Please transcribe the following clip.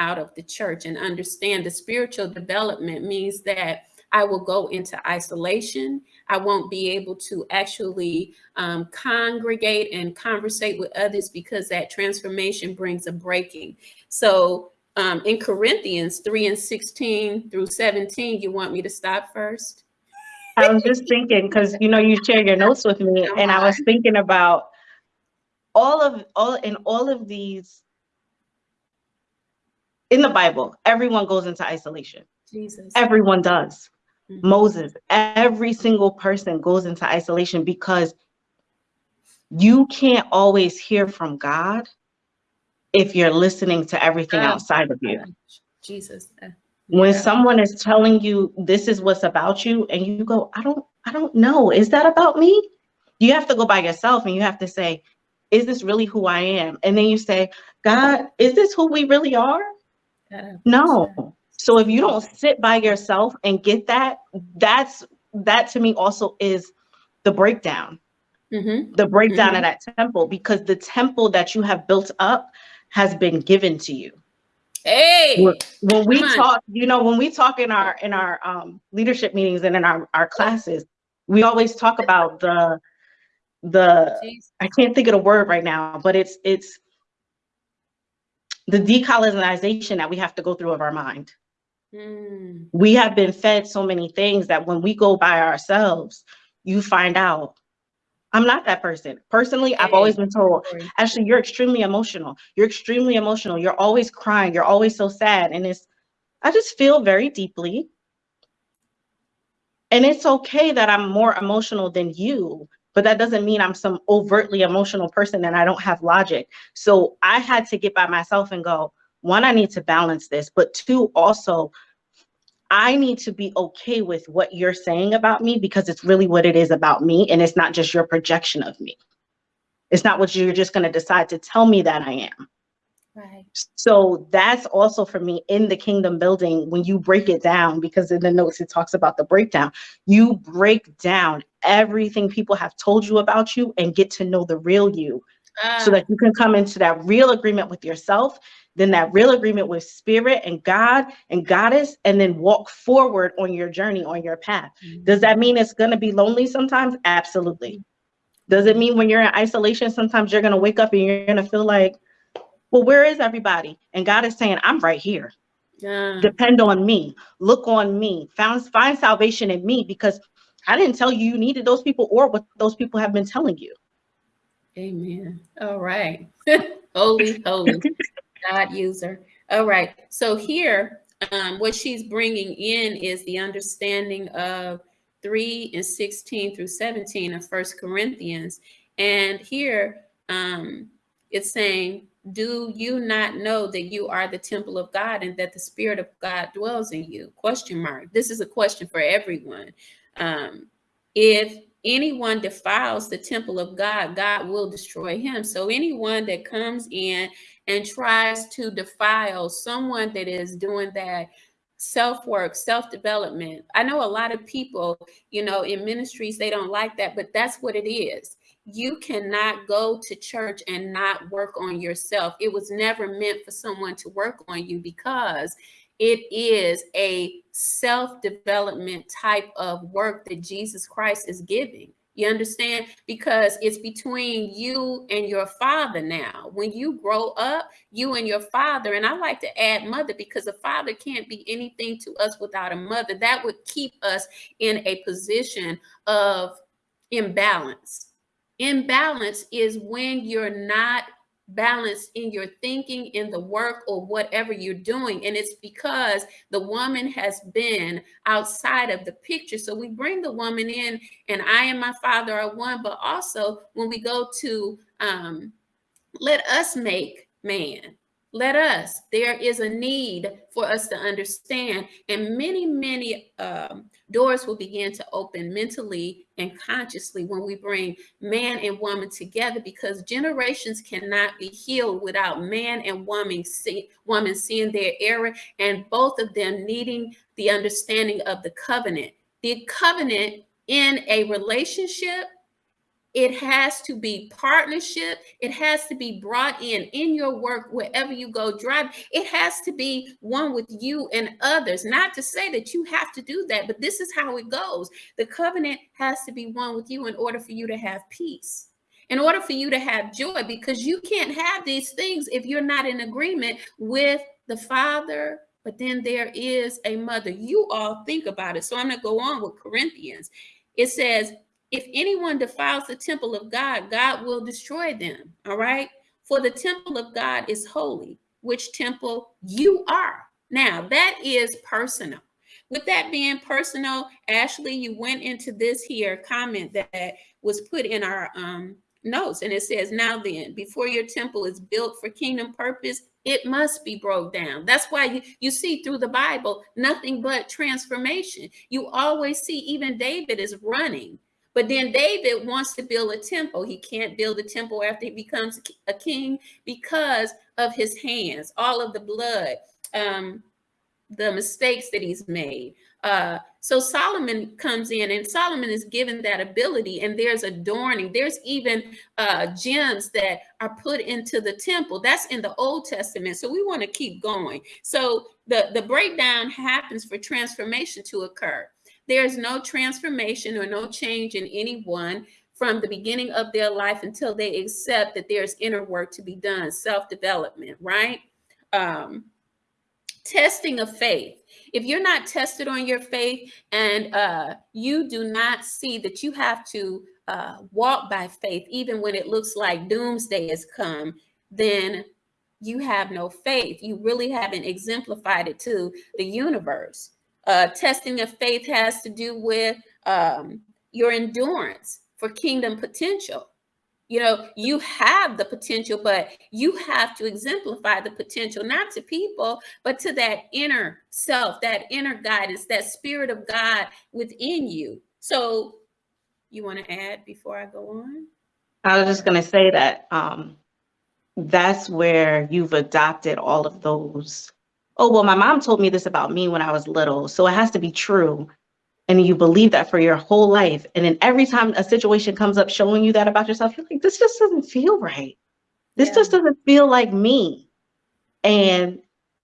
out of the church and understand the spiritual development means that I will go into isolation. I won't be able to actually um, congregate and conversate with others because that transformation brings a breaking. So um, in Corinthians 3 and 16 through 17, you want me to stop first? I was just thinking, because you know, you share your notes with me, and. I was thinking about all of all in all of these in the Bible, everyone goes into isolation. Jesus. Everyone does. Mm-hmm. Moses, every single person goes into isolation because you can't always hear from God if you're listening to everything oh, outside of you. Jesus. Uh, when someone is telling you this is what's about you and you go, I don't, I don't know. Is that about me? You have to go by yourself and you have to say, is this really who I am? And then you say, God, is this who we really are? No. So if you don't sit by yourself and get that, that's that to me also is the breakdown. Mm-hmm. The breakdown mm-hmm. of that temple because the temple that you have built up has been given to you. Hey, when, when we talk, you know, when we talk in our in our um, leadership meetings and in our, our classes, we always talk about the the I can't think of the word right now, but it's it's the decolonization that we have to go through of our mind. Mm. We have been fed so many things that when we go by ourselves, you find out I'm not that person. Personally, I've always been told, Ashley, you're extremely emotional. You're extremely emotional. You're always crying. You're always so sad. And it's, I just feel very deeply. And it's okay that I'm more emotional than you, but that doesn't mean I'm some overtly emotional person and I don't have logic. So I had to get by myself and go, one, I need to balance this, but two, also, I need to be okay with what you're saying about me because it's really what it is about me. And it's not just your projection of me. It's not what you're just going to decide to tell me that I am. Right. So that's also for me in the kingdom building when you break it down, because in the notes it talks about the breakdown. You break down everything people have told you about you and get to know the real you so ah. that you can come into that real agreement with yourself then that real agreement with spirit and God and goddess, and then walk forward on your journey, on your path. Mm-hmm. Does that mean it's going to be lonely sometimes? Absolutely. Does it mean when you're in isolation, sometimes you're going to wake up and you're going to feel like, well, where is everybody? And God is saying, I'm right here. Yeah. Depend on me. Look on me. Found, find salvation in me because I didn't tell you you needed those people or what those people have been telling you. Amen. All right. holy, holy. God user. All right. So here, um, what she's bringing in is the understanding of 3 and 16 through 17 of First Corinthians. And here um, it's saying, do you not know that you are the temple of God and that the spirit of God dwells in you? Question mark. This is a question for everyone. Um, if anyone defiles the temple of God, God will destroy him. So anyone that comes in and tries to defile someone that is doing that self work, self development. I know a lot of people, you know, in ministries, they don't like that, but that's what it is. You cannot go to church and not work on yourself. It was never meant for someone to work on you because it is a self development type of work that Jesus Christ is giving. You understand? Because it's between you and your father now. When you grow up, you and your father, and I like to add mother because a father can't be anything to us without a mother. That would keep us in a position of imbalance. Imbalance is when you're not balance in your thinking, in the work, or whatever you're doing. And it's because the woman has been outside of the picture. So we bring the woman in, and I and my father are one. But also, when we go to um, let us make man, let us. There is a need for us to understand, and many, many um, doors will begin to open mentally and consciously when we bring man and woman together because generations cannot be healed without man and woman, see, woman seeing their error and both of them needing the understanding of the covenant. The covenant in a relationship it has to be partnership. It has to be brought in in your work, wherever you go drive. It has to be one with you and others. Not to say that you have to do that, but this is how it goes. The covenant has to be one with you in order for you to have peace, in order for you to have joy, because you can't have these things if you're not in agreement with the Father. But then there is a mother. You all think about it. So I'm going to go on with Corinthians. It says, if anyone defiles the temple of God, God will destroy them. All right. For the temple of God is holy, which temple you are. Now, that is personal. With that being personal, Ashley, you went into this here comment that was put in our um, notes, and it says, Now then, before your temple is built for kingdom purpose, it must be broke down. That's why you, you see through the Bible nothing but transformation. You always see, even David is running but then David wants to build a temple. He can't build a temple after he becomes a king because of his hands, all of the blood, um, the mistakes that he's made. Uh, so Solomon comes in, and Solomon is given that ability, and there's adorning. There's even uh, gems that are put into the temple. That's in the Old Testament. So we want to keep going. So the the breakdown happens for transformation to occur. There's no transformation or no change in anyone from the beginning of their life until they accept that there's inner work to be done, self-development, right? Um, testing of faith. If you're not tested on your faith and uh, you do not see that you have to uh, walk by faith, even when it looks like doomsday has come, then you have no faith. You really haven't exemplified it to the universe. Uh, testing of faith has to do with um, your endurance for kingdom potential. You know, you have the potential, but you have to exemplify the potential, not to people, but to that inner self, that inner guidance, that spirit of God within you. So, you want to add before I go on? I was just going to say that um, that's where you've adopted all of those oh, well, my mom told me this about me when I was little, so it has to be true. And you believe that for your whole life. And then every time a situation comes up showing you that about yourself, you're like, this just doesn't feel right. This yeah. just doesn't feel like me. And